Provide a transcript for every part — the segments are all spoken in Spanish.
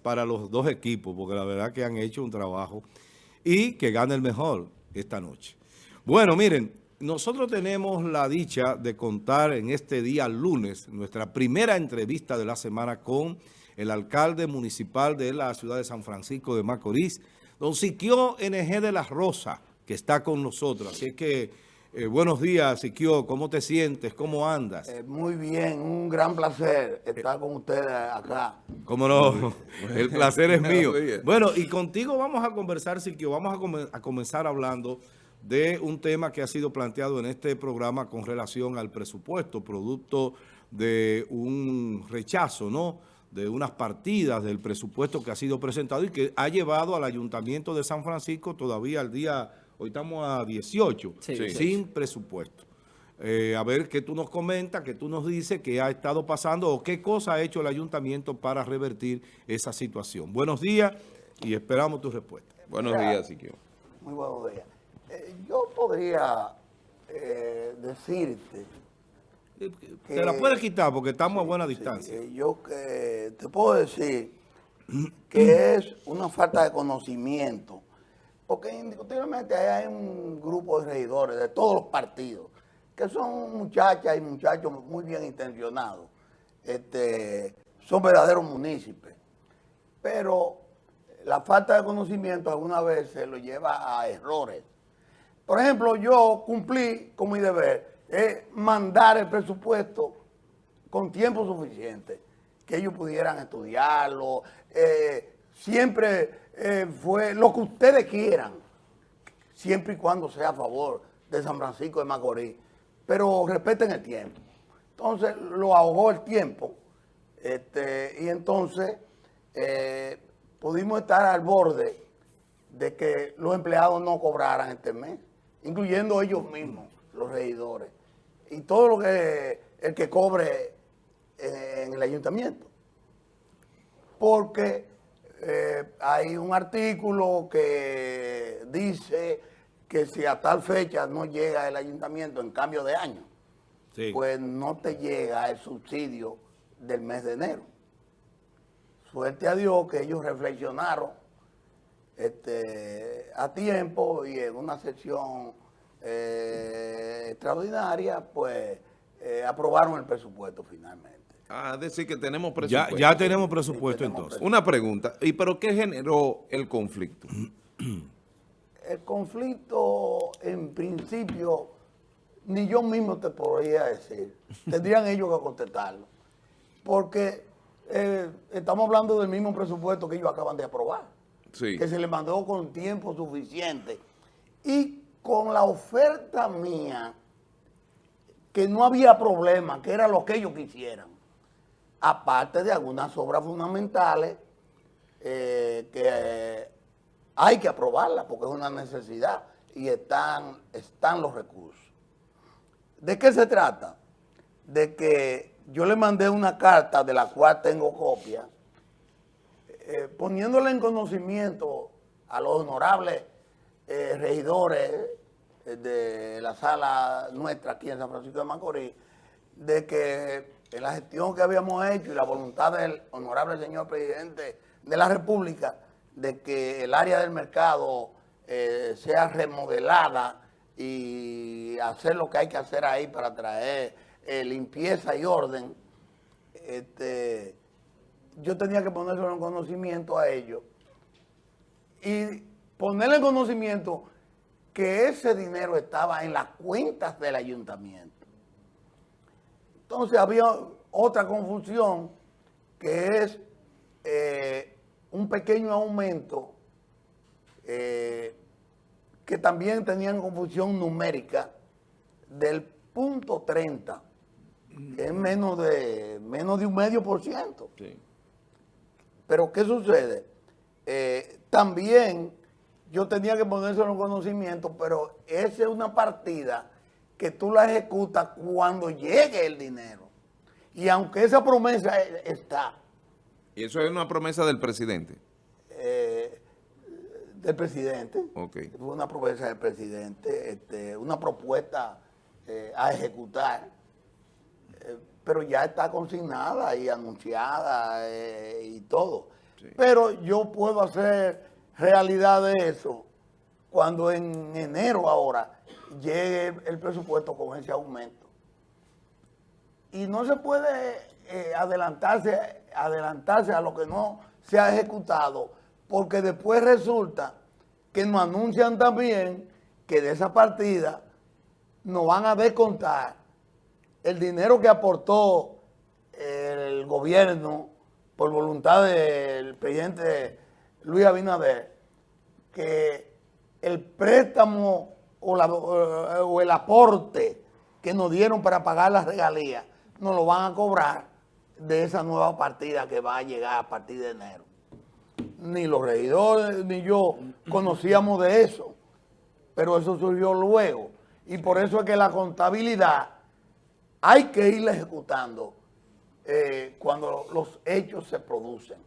Para los dos equipos, porque la verdad que han hecho un trabajo y que gane el mejor esta noche. Bueno, miren, nosotros tenemos la dicha de contar en este día lunes nuestra primera entrevista de la semana con el alcalde municipal de la ciudad de San Francisco de Macorís, don Siquio NG de la Rosa, que está con nosotros. Así que, eh, buenos días, Siquio, ¿cómo te sientes? ¿Cómo andas? Eh, muy bien, un gran placer estar con ustedes acá. Cómo no, el placer es mío. Bueno, y contigo vamos a conversar, Siquio, vamos a, a comenzar hablando de un tema que ha sido planteado en este programa con relación al presupuesto, producto de un rechazo, ¿no?, de unas partidas del presupuesto que ha sido presentado y que ha llevado al Ayuntamiento de San Francisco todavía al día, hoy estamos a 18, Sí. sin presupuesto. Eh, a ver qué tú nos comentas, qué tú nos dices, qué ha estado pasando o qué cosa ha hecho el ayuntamiento para revertir esa situación. Buenos días y esperamos tu respuesta. Buenos días, Siquio. Muy buenos días. Eh, yo podría eh, decirte, Te la puedes quitar porque estamos a buena distancia. eh, yo que te puedo decir que es una falta de conocimiento, porque indiscutiblemente hay un grupo de regidores de todos los partidos, que son muchachas y muchachos muy bien intencionados, este, son verdaderos municipios, pero la falta de conocimiento alguna vez se lo lleva a errores. Por ejemplo, yo cumplí con mi deber, mandar el presupuesto con tiempo suficiente, que ellos pudieran estudiarlo, eh, siempre eh, fue lo que ustedes quieran, siempre y cuando sea a favor de San Francisco de Macorís, pero respeten el tiempo. Entonces lo ahogó el tiempo, este, y entonces eh, pudimos estar al borde de que los empleados no cobraran este mes, incluyendo ellos mismos, los regidores, y todo lo que el que cobre en el ayuntamiento. Porque eh, hay un artículo que dice que si a tal fecha no llega el ayuntamiento en cambio de año, Sí. pues no te llega el subsidio del mes de enero. Suerte a Dios que ellos reflexionaron este, a tiempo y en una sesión eh, extraordinaria, pues eh, aprobaron el presupuesto finalmente. Ah, es decir que tenemos Ya, presupuesto. ya tenemos presupuesto Sí, tenemos entonces. Una pregunta, ¿y pero qué generó el conflicto? El conflicto, en principio, ni yo mismo te podría decir. Tendrían ellos que contestarlo. Porque eh, estamos hablando del mismo presupuesto que ellos acaban de aprobar. Sí. Que se les mandó con tiempo suficiente. Y con la oferta mía, que no había problema, que era lo que ellos quisieran. Aparte de algunas obras fundamentales eh, que eh, hay que aprobarlas porque es una necesidad y están, están los recursos. ¿De qué se trata? De que yo le mandé una carta de la cual tengo copia, eh, poniéndole en conocimiento a los honorables regidores de la sala nuestra aquí en San Francisco de Macorís, de que la gestión que habíamos hecho y la voluntad del honorable señor presidente de la República, de que el área del mercado eh, sea remodelada y hacer lo que hay que hacer ahí para traer eh, limpieza y orden, este, yo tenía que ponerlo en conocimiento a ellos y ponerle en conocimiento que ese dinero estaba en las cuentas del ayuntamiento. Entonces había otra confusión que es eh, un pequeño aumento eh, que también tenían confusión numérica del punto 30, que es menos de, menos de un medio por ciento. Sí. Pero ¿qué sucede? Eh, también yo tenía que ponérselo en conocimiento, pero esa es una partida que tú la ejecutas cuando llegue el dinero. Y aunque esa promesa está ¿Y eso es una promesa del presidente? eh, del presidente, Ok. fue una promesa del presidente, este, una propuesta eh, a ejecutar, eh, pero ya está consignada y anunciada y todo. Pero yo puedo hacer realidad de eso cuando en enero ahora llegue el presupuesto con ese aumento. Y no se puede eh, adelantarse, adelantarse a lo que no se ha ejecutado, porque después resulta que nos anuncian también que de esa partida nos van a descontar el dinero que aportó el gobierno por voluntad del presidente Luis Abinader, que el préstamo o, el aporte que nos dieron para pagar las regalías, nos lo van a cobrar de esa nueva partida que va a llegar a partir de enero. Ni los regidores ni yo conocíamos de eso, pero eso surgió luego. Y por eso es que la contabilidad hay que irla ejecutando eh, cuando los hechos se producen.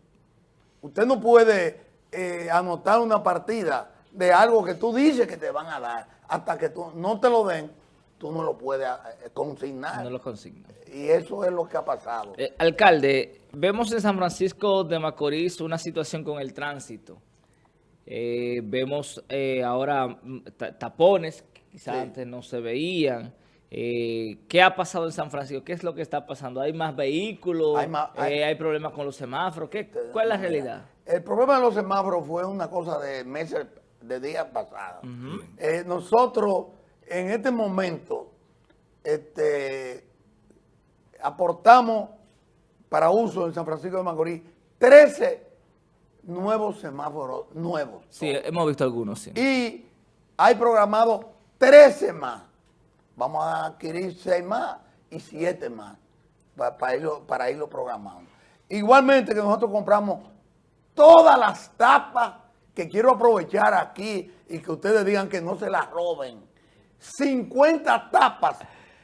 Usted no puede eh, anotar una partida de algo que tú dices que te van a dar. Hasta que tú no te lo den, tú no lo puedes eh, consignar. No lo consignas. Y eso es lo que ha pasado. Eh, alcalde, vemos en San Francisco de Macorís una situación con el tránsito. Eh, vemos ahora mm, tapones que quizás antes no se veían. ¿Qué ha pasado en San Francisco? ¿Qué es lo que está pasando? ¿Hay más vehículos? ¿Hay, hay, problemas con los semáforos? ¿Qué, ¿Cuál es la realidad? El problema de los semáforos fue una cosa de meses, de días pasados. nosotros en este momento este, aportamos para uso en San Francisco de Macorís 13 nuevos semáforos nuevos. Sí, hemos visto algunos, sí. Y hay programado 13 más. Vamos a adquirir 6 más y 7 más para, irlo, para irlo programando. Igualmente que nosotros compramos todas las tapas que quiero aprovechar aquí y que ustedes digan que no se las roben 50 tapas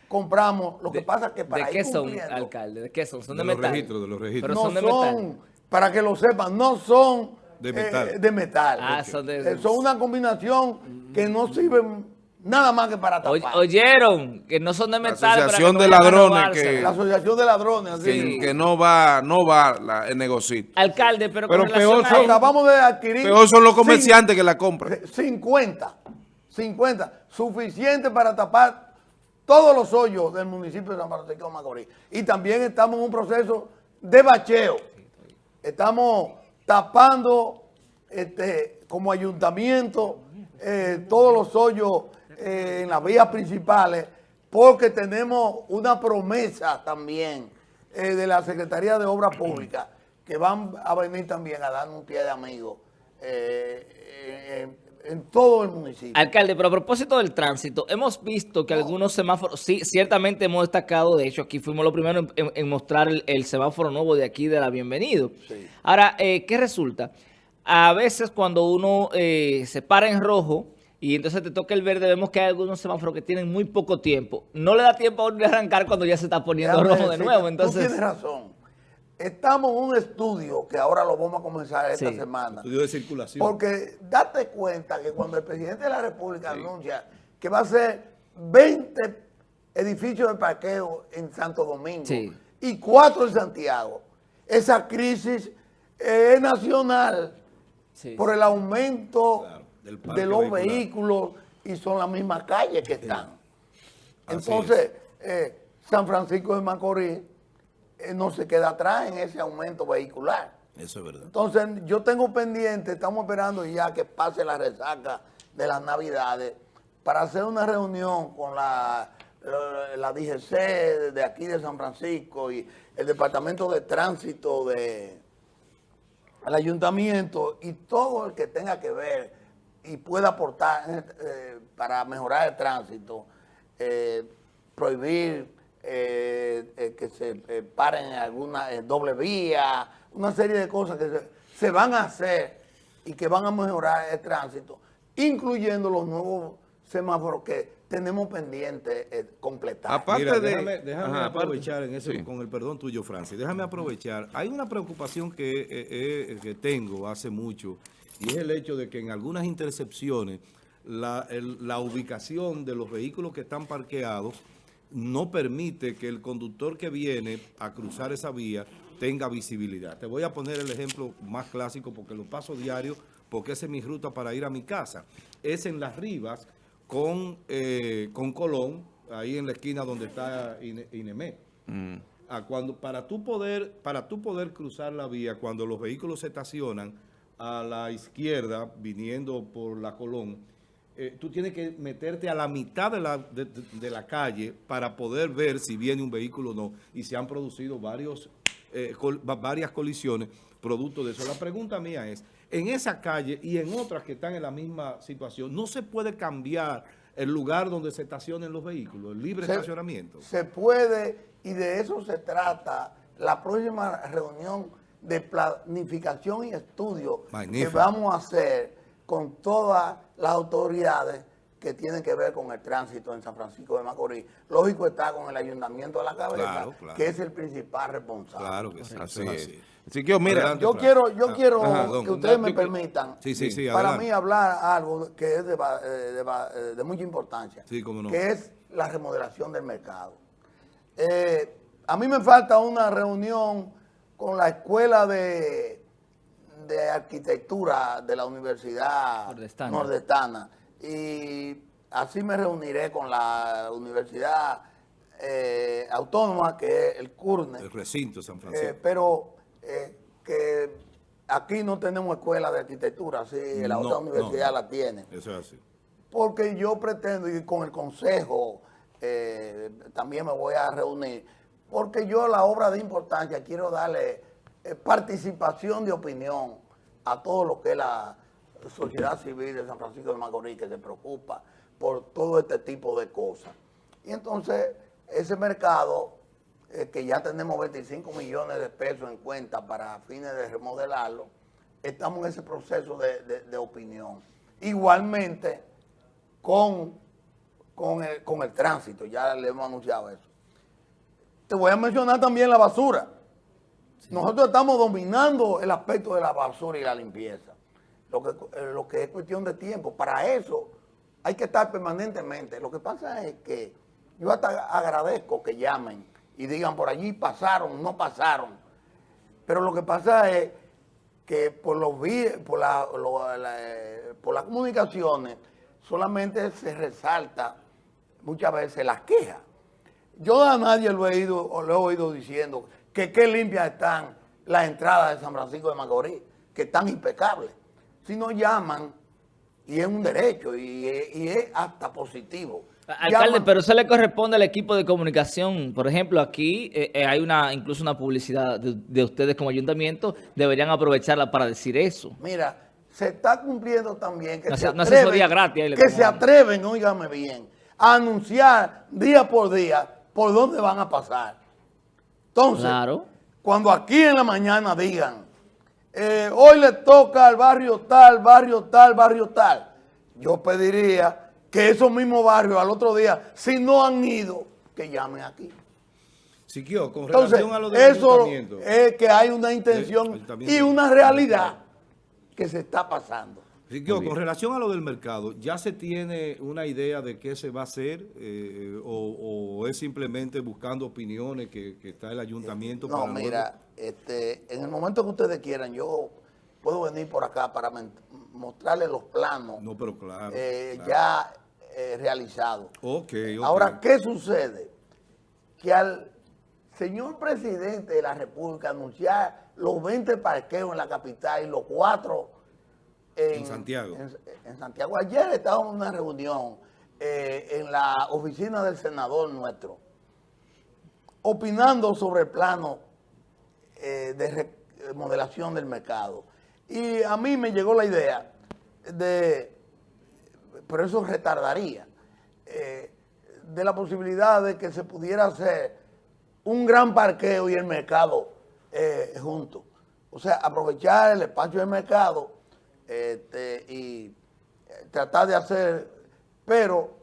compramos. Lo que pasa es que para ¿De qué son, alcalde? ¿De qué son? ¿Son de, de metal? Registros, de los registros. Pero no son de metal. para que lo sepan, no son de metal. Eh, de metal. Ah, son, de, eh, son una combinación que no sirven nada más que para tapar. Oyeron que no son de metal. La asociación de ladrones que... La asociación de ladrones. Que, que no va no va la, el negocio. Alcalde, pero, pero peor son, acabamos de adquirir... Peor son los comerciantes que la compran. 50. 50, suficiente para tapar todos los hoyos del municipio de San Francisco de Macorís. Y también estamos en un proceso de bacheo. Estamos tapando este, como ayuntamiento eh, todos los hoyos eh, en las vías principales porque tenemos una promesa también eh, de la Secretaría de Obras Públicas que van a venir también a dar un pie de amigo en todo el municipio. Alcalde, pero a propósito del tránsito, hemos visto que algunos semáforos, sí, ciertamente hemos destacado, de hecho aquí fuimos los primeros en, mostrar el, semáforo nuevo de aquí de la Bienvenido. Ahora, eh, ¿qué resulta? A veces cuando uno eh, se para en rojo y entonces te toca el verde, vemos que hay algunos semáforos que tienen muy poco tiempo. No le da tiempo a uno de arrancar cuando ya se está poniendo rojo de nuevo. Entonces, tú tienes razón. Estamos en un estudio que ahora lo vamos a comenzar esta semana. Estudio de circulación. Porque date cuenta que cuando el presidente de la República anuncia que va a ser 20 edificios de parqueo en Santo Domingo y cuatro en Santiago, esa crisis es nacional por el aumento de los vehículos y son las mismas calles que están. Entonces, eh, San Francisco de Macorís eh, no se queda atrás en ese aumento vehicular. Eso es verdad. Entonces, yo tengo pendiente, estamos esperando ya que pase la resaca de las Navidades para hacer una reunión con la, la, DGC de aquí de San Francisco y el Departamento de Tránsito del Ayuntamiento y todo el que tenga que ver y pueda aportar eh, para mejorar el tránsito, eh, prohibir eh, eh, que se eh, paren en alguna doble vía, una serie de cosas que se, van a hacer y que van a mejorar el tránsito, incluyendo los nuevos semáforos que tenemos pendiente completar. Aparte de, déjame, aprovechar en eso, con el perdón tuyo, Francis, déjame aprovechar. Hay una preocupación que, que tengo hace mucho y es el hecho de que en algunas intercepciones la, la ubicación de los vehículos que están parqueados no permite que el conductor que viene a cruzar esa vía tenga visibilidad. Te voy a poner el ejemplo más clásico porque lo paso diario, porque esa es mi ruta para ir a mi casa. Es en Las Rivas con, eh, con Colón, ahí en la esquina donde está Ine- Inemé. Mm. a cuando para tú poder para tú poder cruzar la vía cuando los vehículos se estacionan a la izquierda viniendo por la Colón eh, tú tienes que meterte a la mitad de la, de, la calle para poder ver si viene un vehículo o no. Y se han producido varios eh, col- varias colisiones producto de eso. La pregunta mía es en esa calle y en otras que están en la misma situación no se puede cambiar el lugar donde se estacionen los vehículos el libre Se- estacionamiento Se puede, y de eso se trata la próxima reunión de planificación y estudio Magnífico. que vamos a hacer con todas las autoridades que tienen que ver con el tránsito en San Francisco de Macorís. Lógico está con el ayuntamiento de la cabeza, Claro, claro. que es el principal responsable. Claro que sí, Así así. Así que, mira, Adelante. Yo quiero, yo Ah, quiero ajá, don. que ustedes me permitan Sí, sí, sí, para adelante. mí hablar algo que es de, eh, de va- eh, de mucha importancia, Sí, cómo no. que es la remodelación del mercado. Eh, a mí me falta una reunión con la escuela de, de arquitectura de la Universidad Nordestana. Nordestana. Y así me reuniré con la Universidad eh, Autónoma, que es el CURNE. El recinto San Eh, Francisco. pero eh, que aquí no tenemos escuela de arquitectura, sí, la No, otra universidad no. la tiene. Eso es así. Porque yo pretendo, y con el consejo eh, también me voy a reunir, porque yo la obra de importancia quiero darle eh, participación de opinión a todo lo que es la sociedad civil de San Francisco de Macorís, que se preocupa por todo este tipo de cosas. Y entonces, ese mercado, eh, que ya tenemos 25 millones de pesos en cuenta para fines de remodelarlo, estamos en ese proceso de, de- de opinión. Igualmente, con, con, el, con el tránsito, ya le hemos anunciado eso. Te voy a mencionar también la basura. Nosotros estamos dominando el aspecto de la basura y la limpieza, lo que, eh, lo que es cuestión de tiempo. Para eso hay que estar permanentemente. Lo que pasa es que yo hasta agradezco que llamen y digan por allí pasaron, no pasaron. Pero lo que pasa es que por los por, eh, por las comunicaciones solamente se resalta muchas veces las quejas. Yo a nadie lo he, ido, o lo he oído diciendo que qué limpias están las entradas de San Francisco de Macorís, que están impecables. Si no llaman, y es un derecho, y, es- y es hasta positivo. Alcalde, Llaman- pero eso le corresponde al equipo de comunicación. Por ejemplo, aquí eh, eh, hay una incluso una publicidad de, de ustedes como ayuntamiento. Deberían aprovecharla para decir eso. Mira, se está cumpliendo también que se atreven, gratis que se óigame bien, a anunciar día por día por dónde van a pasar. Entonces, Claro. cuando aquí en la mañana digan, eh, hoy le toca al barrio tal, barrio tal, barrio tal, yo pediría que esos mismos barrios al otro día, si no han ido, que llamen aquí. Siquio, con Entonces, relación a lo del eso ayuntamiento. es que hay una intención y una realidad que se está pasando. Con relación a lo del mercado, ¿ya se tiene una idea de qué se va a hacer eh, o, o es simplemente buscando opiniones que, que está el ayuntamiento? No, para luego- mira, este, en el momento que ustedes quieran, yo puedo venir por acá para mostrarles los planos No, pero claro. eh, claro. ya eh, realizados. Ok, ok. Ahora, ¿qué sucede? Que al señor presidente de la República anunciar los 20 parqueos en la capital y los cuatro En Santiago. En, en Santiago. Ayer estábamos en una reunión eh, en la oficina del senador nuestro, opinando sobre el plano eh, de remodelación del mercado. Y a mí me llegó la idea de, pero eso retardaría, eh, de la posibilidad de que se pudiera hacer un gran parqueo y el mercado eh, juntos. O sea, aprovechar el espacio del mercado este, y eh, tratar de hacer, pero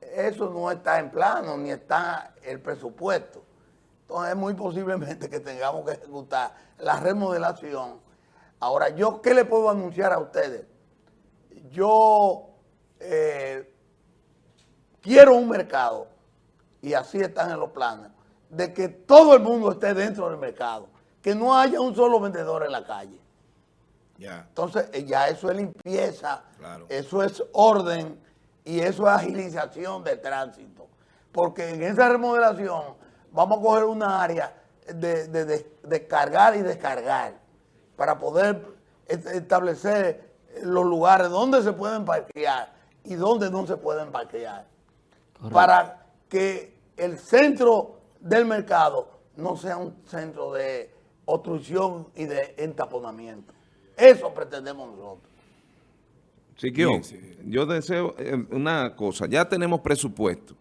eso no está en plano ni está el presupuesto. Entonces, muy posiblemente que tengamos que ejecutar la remodelación. Ahora, ¿yo qué le puedo anunciar a ustedes? Yo eh, quiero un mercado y así están en los planes, de que todo el mundo esté dentro del mercado, que no haya un solo vendedor en la calle. Ya. Entonces, eh, ya eso es limpieza, Claro. eso es orden y eso es agilización del tránsito. Porque en esa remodelación vamos a coger una área de, de- de- de cargar y descargar para poder est- establecer los lugares donde se pueden parquear y donde no se pueden parquear. Para que el centro del mercado no sea un centro de obstrucción y de entaponamiento. Eso pretendemos nosotros. Siquio, Bien, sí. yo deseo eh, una cosa. Ya tenemos presupuesto.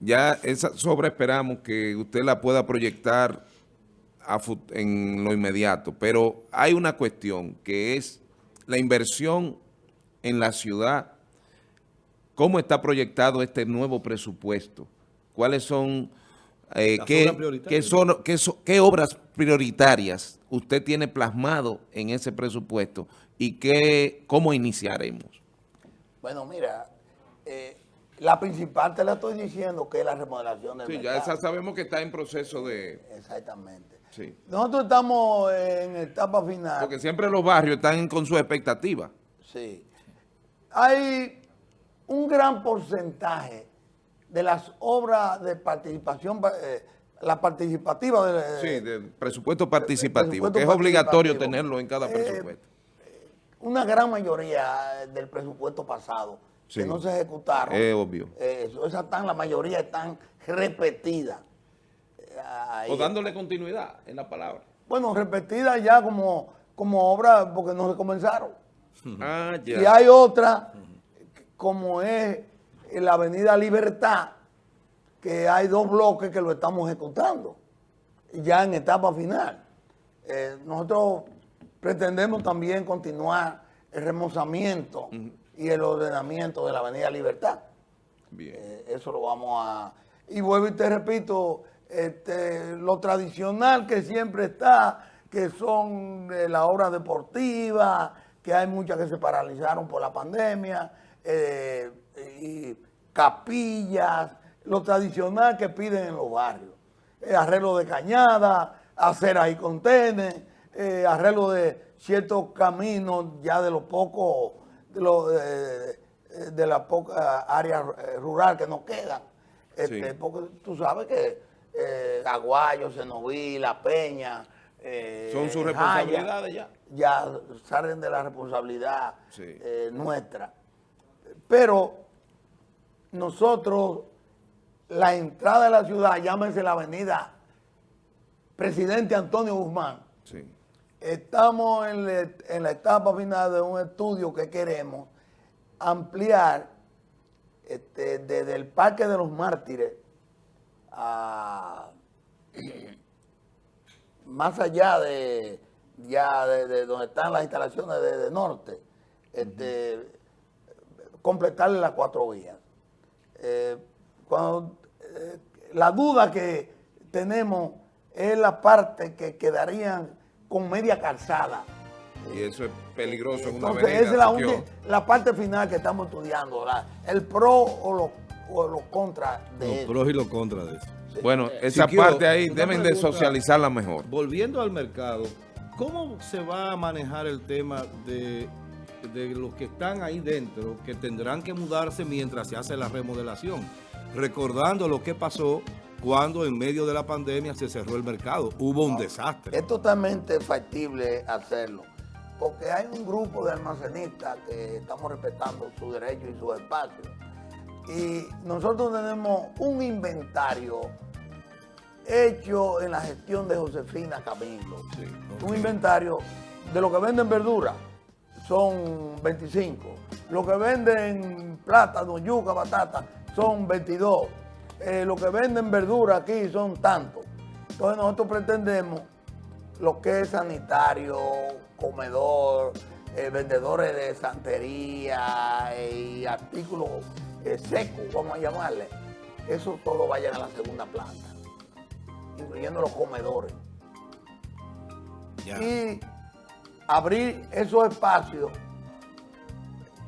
Ya esa sobre esperamos que usted la pueda proyectar a en lo inmediato. Pero hay una cuestión que es la inversión en la ciudad. ¿Cómo está proyectado este nuevo presupuesto? ¿Cuáles son, eh, qué, son, qué son- qué obras prioritarias usted tiene plasmado en ese presupuesto y qué, cómo iniciaremos? Bueno, mira, eh, la principal te la estoy diciendo que es la remodelación del Sí, ya esa sabemos que está en proceso de... Exactamente. Sí. Nosotros estamos en etapa final. Porque siempre los barrios están con sus expectativas. Sí. Hay un gran porcentaje de las obras de participación, eh, la participativa de, Sí, del presupuesto participativo, presupuesto que es obligatorio tenerlo en cada Eh, presupuesto. una gran mayoría del presupuesto pasado Sí. que no se ejecutaron. Es obvio. eh, eso- esas están, la mayoría están repetidas. Eh, ahí. O dándole continuidad en la palabra. Bueno, repetidas ya como, como obra porque no se comenzaron. Ah, Y ya. hay otra, como es la Avenida Libertad, que hay dos bloques que lo estamos ejecutando, ya en etapa final. Eh, nosotros pretendemos también continuar el remozamiento y el ordenamiento de la Avenida Libertad. Bien. Eh, eso lo vamos a... Y vuelvo y te repito, este, lo tradicional que siempre está, que son eh, las obras deportivas, que hay muchas que se paralizaron por la pandemia, eh, y capillas, lo tradicional que piden en los barrios. Eh, arreglo de cañada, aceras y contenes, eh, arreglo de ciertos caminos ya de los pocos, de, los, eh, eh, de la poca área eh, rural que nos quedan. Este, Sí. Porque tú sabes que eh, Aguayo, Cenoví, La Peña, eh, Son sus Jaya, responsabilidades ya. ya salen de la responsabilidad Sí. nuestra. Pero nosotros, la entrada de la ciudad, llámese la avenida Presidente Antonio Guzmán, Sí. estamos en, la- en la etapa final de un estudio que queremos ampliar este, desde el Parque de los Mártires a más allá de ya de, de donde están las instalaciones de, de norte, este, completarle las cuatro vías. Eh, cuando, eh, la duda que tenemos es la parte que quedarían con media calzada. Y eso es peligroso en una Entonces, avenida. esa es la, uni- la parte final que estamos estudiando, la- el pro o lo, o lo contra de Los eso. pros y los contras de eso. Bueno, esa Siquio, parte ahí deben de socializarla mejor. Volviendo al mercado, ¿cómo se va a manejar el tema de, de los que están ahí dentro, que tendrán que mudarse mientras se hace la remodelación? Recordando lo que pasó cuando en medio de la pandemia se cerró el mercado. Hubo un desastre. Es totalmente factible hacerlo, porque hay un grupo de almacenistas que estamos respetando su derecho y su espacio. Y nosotros tenemos un inventario hecho en la gestión de Josefina Camilo. Un inventario de lo que venden verdura son 25. Lo que venden plátano, yuca, batata son 22. Eh, lo que venden verdura aquí son tantos. Entonces nosotros pretendemos lo que es sanitario, comedor, eh, vendedores de santería y artículos eh, secos, vamos a llamarle. Eso todo vayan a la segunda planta, incluyendo los comedores y abrir esos espacios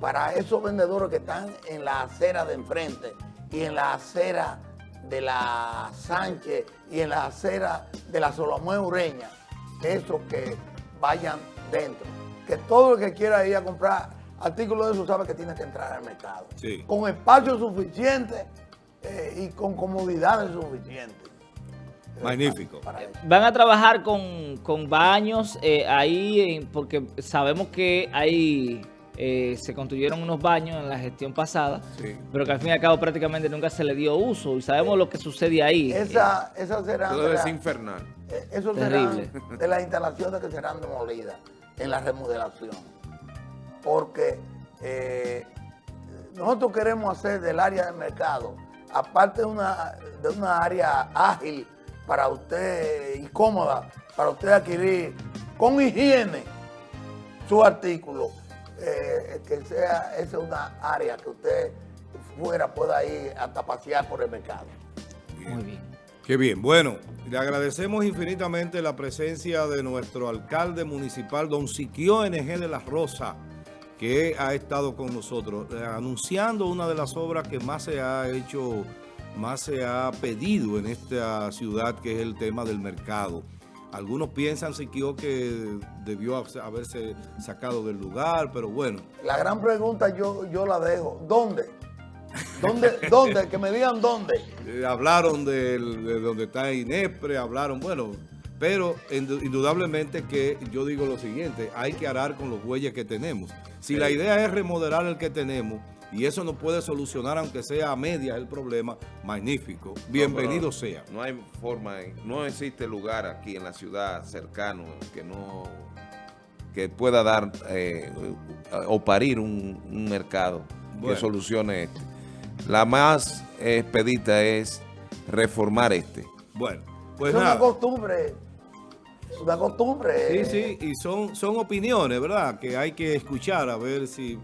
para esos vendedores que están en la acera de enfrente y en la acera de la Sánchez y en la acera de la Solomón Ureña, esos que vayan dentro. Que todo el que quiera ir a comprar artículos de eso sabe que tiene que entrar al mercado. Sí. Con espacio suficiente eh, y con comodidades suficientes. Eh, Magnífico. para- para eso. Van a trabajar con, con baños eh, ahí, en- porque sabemos que hay, eh, se construyeron unos baños en la gestión pasada, Sí. pero que al fin y al cabo prácticamente nunca se le dio uso y sabemos lo que sucede ahí. Esa, esas serán Todo de es la- infernal. eh, eso Terrible. serán de las instalaciones que serán demolidas en la remodelación. Porque eh, nosotros queremos hacer del área del mercado, aparte de una, de una área ágil para usted y cómoda, para usted adquirir con higiene su artículo, eh, que sea esa una área que usted fuera pueda ir hasta pasear por el mercado. Muy bien. Qué bien. Bueno, le agradecemos infinitamente la presencia de nuestro alcalde municipal, don Siquio NG de la Rosa, que ha estado con nosotros, eh, anunciando una de las obras que más se ha hecho, más se ha pedido en esta ciudad, que es el tema del mercado. Algunos piensan, Siquio, que debió haberse sacado del lugar, pero bueno, La gran pregunta yo, yo la dejo. ¿Dónde? ¿Dónde? ¿Dónde? Que me digan dónde. Eh, hablaron del- de, donde está Inespre, hablaron, bueno, pero indu- indudablemente que yo digo lo siguiente, hay que arar con los bueyes que tenemos. Si la idea es remodelar el que tenemos, y eso no puede solucionar, aunque sea a medias el problema, magnífico, bienvenido No, sea. No hay forma, no existe lugar aquí en la ciudad cercano que no que pueda dar eh, o parir un, un mercado Bueno. que solucione este. La más expedita es reformar este. Bueno, pues es una costumbre. Es una costumbre. Sí, sí, y son, son opiniones, ¿verdad? Que hay que escuchar a ver si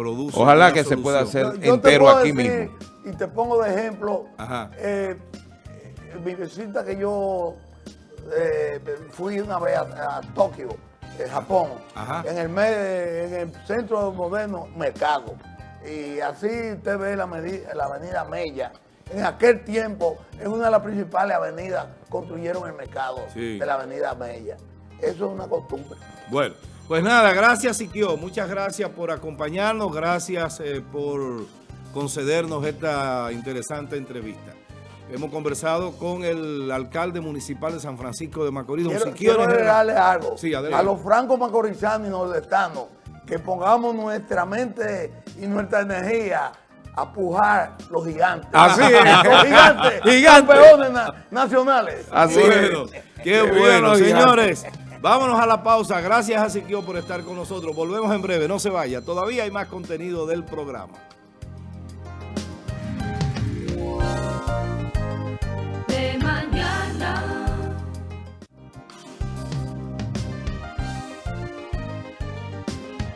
produce Ojalá que se pueda hacer Yo- yo te entero puedo aquí decir, mismo. Y te pongo de ejemplo. Ajá. eh, eh, mi visita que yo eh, fui una vez a, a Tokio, en Japón, Ajá. en el, me- en el centro moderno mercado. Y así usted ve la, avenida Mella. En aquel tiempo, es una de las principales avenidas, construyeron el mercado Sí. de la avenida Mella. Eso es una costumbre. Bueno, pues nada, gracias Siquio, muchas gracias por acompañarnos, gracias eh, por concedernos esta interesante entrevista. Hemos conversado con el alcalde municipal de San Francisco de Macorís, don Quiero, Siquio quiero agregarle algo. Sí, adelante. a los francos macorizanos y nordestanos, que pongamos nuestra mente y nuestra energía a pujar los gigantes. Así es. Los gigantes, Gigantes. campeones na- nacionales. Así Bueno, es. qué bueno, señores. Vámonos a la pausa. Gracias a Siquio por estar con nosotros. Volvemos en breve, no se vaya. Todavía hay más contenido del programa.